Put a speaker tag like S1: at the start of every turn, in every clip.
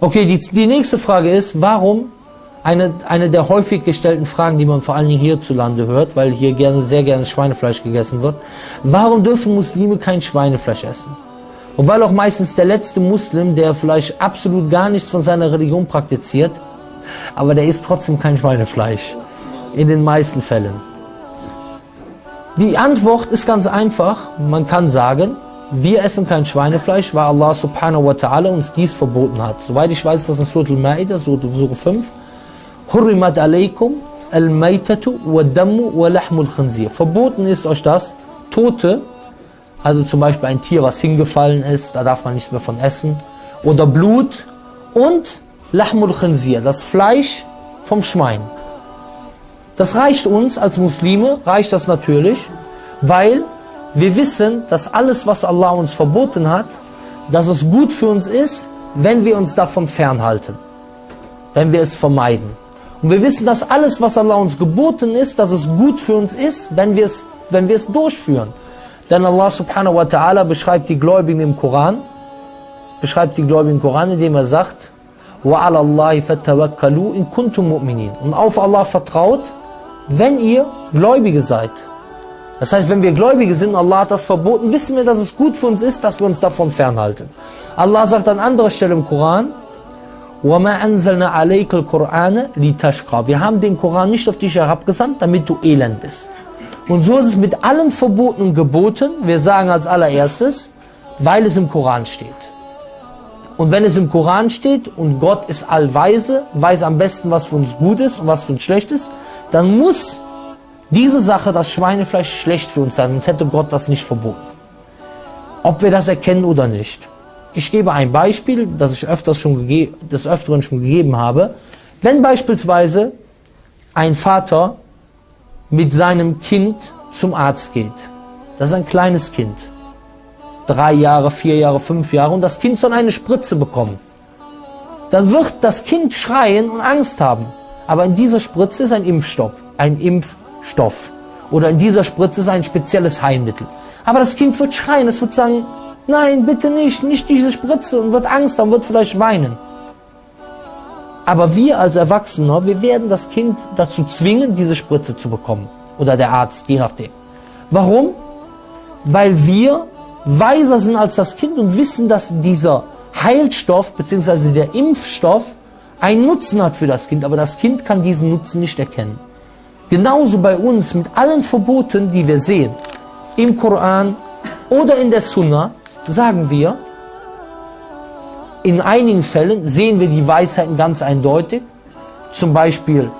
S1: Okay, die, die nächste Frage ist, warum eine, eine der häufig gestellten Fragen, die man vor allen Dingen hierzulande hört, weil hier gerne, sehr gerne Schweinefleisch gegessen wird. Warum dürfen Muslime kein Schweinefleisch essen? Und weil auch meistens der letzte Muslim, der vielleicht absolut gar nichts von seiner Religion praktiziert, aber der isst trotzdem kein Schweinefleisch. In den meisten Fällen. Die Antwort ist ganz einfach. Man kann sagen, wir essen kein Schweinefleisch, weil Allah subhanahu wa ta'ala uns dies verboten hat. Soweit ich weiß, ist das in Surah Al-Ma'idah, Surah 5. Hurrimat alaykum al-maytatu wa dammu wa lahmul khinzir. Verboten ist euch das, Tote, also zum Beispiel ein Tier, was hingefallen ist, da darf man nichts mehr von essen, oder Blut und lahmul khinzir, das Fleisch vom Schwein. Das reicht uns als Muslime, reicht das natürlich, weil wir wissen, dass alles, was Allah uns verboten hat, dass es gut für uns ist, wenn wir uns davon fernhalten, wenn wir es vermeiden. Und wir wissen, dass alles, was Allah uns geboten ist, dass es gut für uns ist, wenn wir es, wenn wir es durchführen. Denn Allah subhanahu wa ta'ala beschreibt die Gläubigen im Koran, beschreibt die Gläubigen im Koran, indem er sagt, وَعَلَى اللَّهِ فَتَوَكَّلُوا إِن كُنْتُم مُؤْمِنِينَ Und auf Allah vertraut, wenn ihr Gläubige seid. Das heißt, wenn wir Gläubige sind und Allah hat das verboten, wissen wir, dass es gut für uns ist, dass wir uns davon fernhalten. Allah sagt an anderer Stelle im Koran, وَمَا أَنزَلْنَا عَلَيْكَ الْقُرْآنَ لِتَشْقَى Wir haben den Koran nicht auf dich herabgesandt, damit du elend bist. Und so ist es mit allen verbotenen Geboten, wir sagen als allererstes, weil es im Koran steht. Und wenn es im Koran steht und Gott ist allweise, weiß am besten, was für uns gut ist und was für uns schlecht ist, dann muss diese Sache, das Schweinefleisch, schlecht für uns sein, sonst hätte Gott das nicht verboten. Ob wir das erkennen oder nicht. Ich gebe ein Beispiel, das ich öfters schon des Öfteren schon gegeben habe. Wenn beispielsweise ein Vater mit seinem Kind zum Arzt geht, das ist ein kleines Kind, drei Jahre, vier Jahre, fünf Jahre und das Kind soll eine Spritze bekommen, dann wird das Kind schreien und Angst haben. Aber in dieser Spritze ist ein Impfstoff, ein Impfstoff. Oder in dieser Spritze ist ein spezielles Heilmittel. Aber das Kind wird schreien, es wird sagen, nein, bitte nicht, nicht diese Spritze und wird Angst haben, wird vielleicht weinen. Aber wir als Erwachsene, wir werden das Kind dazu zwingen, diese Spritze zu bekommen. Oder der Arzt, je nachdem. Warum? Weil wir weiser sind als das Kind und wissen, dass dieser Heilstoff bzw. der Impfstoff einen Nutzen hat für das Kind, aber das Kind kann diesen Nutzen nicht erkennen. Genauso bei uns mit allen Verboten, die wir sehen, im Koran oder in der Sunna, sagen wir, in einigen Fällen sehen wir die Weisheiten ganz eindeutig, zum Beispiel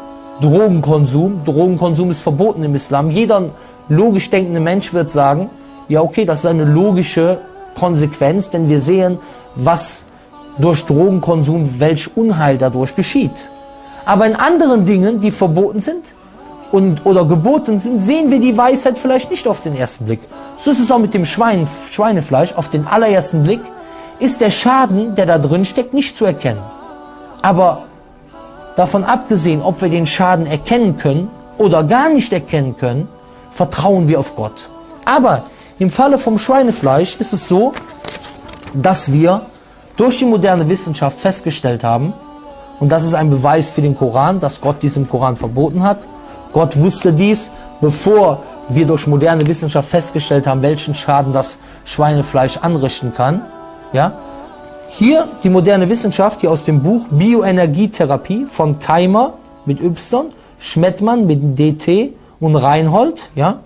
S1: Drogenkonsum. Drogenkonsum ist verboten im Islam. Jeder logisch denkende Mensch wird sagen, ja okay, das ist eine logische Konsequenz, denn wir sehen, was durch Drogenkonsum, welch Unheil dadurch geschieht. Aber in anderen Dingen, die verboten sind und, oder geboten sind, sehen wir die Weisheit vielleicht nicht auf den ersten Blick. So ist es auch mit dem Schwein, Schweinefleisch. Auf den allerersten Blick ist der Schaden, der da drin steckt, nicht zu erkennen. Aber davon abgesehen, ob wir den Schaden erkennen können oder gar nicht erkennen können, vertrauen wir auf Gott. Aber im Falle vom Schweinefleisch ist es so, dass wir durch die moderne Wissenschaft festgestellt haben, und das ist ein Beweis für den Koran, dass Gott dies im Koran verboten hat. Gott wusste dies, bevor wir durch moderne Wissenschaft festgestellt haben, welchen Schaden das Schweinefleisch anrichten kann. Ja? Hier die moderne Wissenschaft, hier aus dem Buch Bioenergietherapie von Keimer mit Y, Schmettmann mit DT und Reinhold. Ja?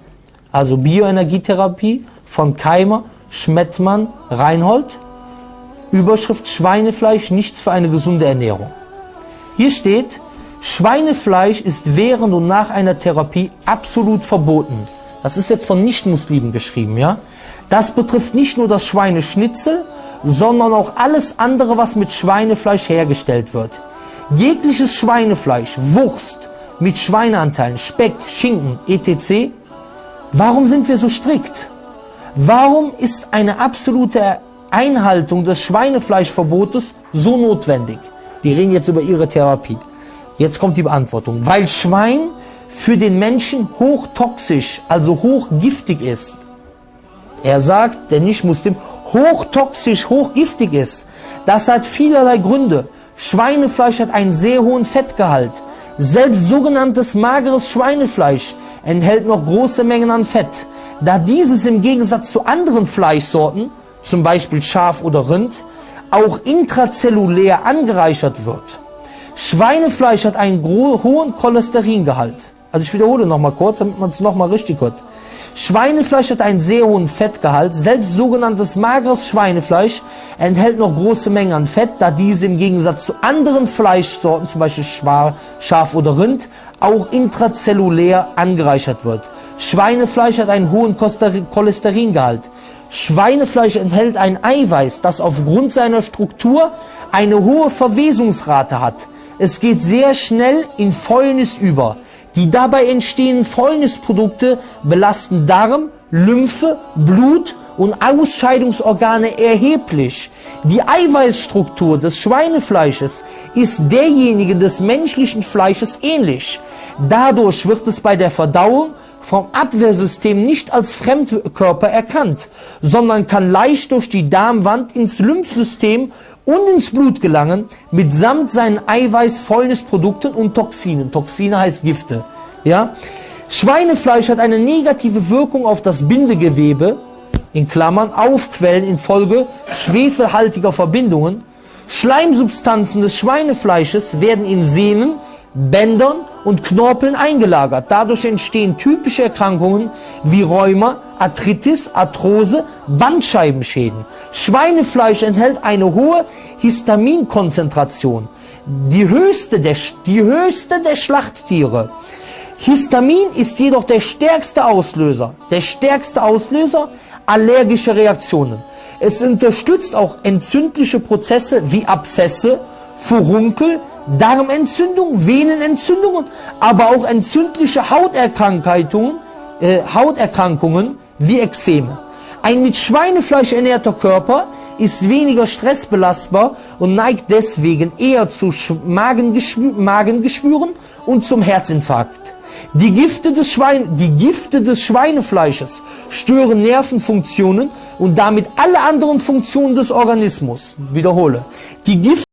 S1: Also Bioenergietherapie von Keimer, Schmettmann, Reinhold. Überschrift Schweinefleisch, nichts für eine gesunde Ernährung. Hier steht, Schweinefleisch ist während und nach einer Therapie absolut verboten. Das ist jetzt von Nichtmuslimen geschrieben, ja? Das betrifft nicht nur das Schweineschnitzel, sondern auch alles andere, was mit Schweinefleisch hergestellt wird. Jegliches Schweinefleisch, Wurst mit Schweineanteilen, Speck, Schinken, etc. Warum sind wir so strikt? Warum ist eine absolute Einhaltung des Schweinefleischverbotes so notwendig? Die reden jetzt über ihre Therapie. Jetzt kommt die Beantwortung. Weil Schwein für den Menschen hochtoxisch, also hochgiftig ist. Er sagt, der Nicht-Muslim, hochtoxisch, hochgiftig ist. Das hat vielerlei Gründe. Schweinefleisch hat einen sehr hohen Fettgehalt. Selbst sogenanntes mageres Schweinefleisch enthält noch große Mengen an Fett. Da dieses im Gegensatz zu anderen Fleischsorten, zum Beispiel Schaf oder Rind, auch intrazellulär angereichert wird. Schweinefleisch hat einen hohen Cholesteringehalt. Also ich wiederhole nochmal kurz, damit man es nochmal richtig hört. Schweinefleisch hat einen sehr hohen Fettgehalt. Selbst sogenanntes mageres Schweinefleisch enthält noch große Mengen an Fett, da diese im Gegensatz zu anderen Fleischsorten, zum Beispiel Schaf oder Rind, auch intrazellulär angereichert wird. Schweinefleisch hat einen hohen Cholesteringehalt. Schweinefleisch enthält ein Eiweiß, das aufgrund seiner Struktur eine hohe Verwesungsrate hat. Es geht sehr schnell in Fäulnis über. Die dabei entstehenden Fäulnisprodukte belasten Darm, Lymphe, Blut und Ausscheidungsorgane erheblich. Die Eiweißstruktur des Schweinefleisches ist derjenige des menschlichen Fleisches ähnlich. Dadurch wird es bei der Verdauung vom Abwehrsystem nicht als Fremdkörper erkannt, sondern kann leicht durch die Darmwand ins Lymphsystem und ins Blut gelangen, mitsamt seinen Eiweiß-Fäulnisprodukten und Toxinen. Toxine heißt Gifte. Ja? Schweinefleisch hat eine negative Wirkung auf das Bindegewebe, in Klammern, Aufquellen infolge schwefelhaltiger Verbindungen. Schleimsubstanzen des Schweinefleisches werden in Sehnen, Bändern und Knorpeln eingelagert. Dadurch entstehen typische Erkrankungen wie Rheuma, Arthritis, Arthrose, Bandscheibenschäden. Schweinefleisch enthält eine hohe Histaminkonzentration, die höchste der, die höchste der Schlachttiere. Histamin ist jedoch der stärkste Auslöser, der stärkste Auslöser allergischer Reaktionen. Es unterstützt auch entzündliche Prozesse wie Abszesse, Furunkel, Darmentzündung, Venenentzündungen, aber auch entzündliche Hauterkrankungen, äh, Hauterkrankungen wie Ekzeme. Ein mit Schweinefleisch ernährter Körper ist weniger stressbelastbar und neigt deswegen eher zu Magengeschwüren und zum Herzinfarkt. Die Gifte, des Schwein die Gifte des Schweinefleisches stören Nervenfunktionen und damit alle anderen Funktionen des Organismus. Wiederhole. Die Gifte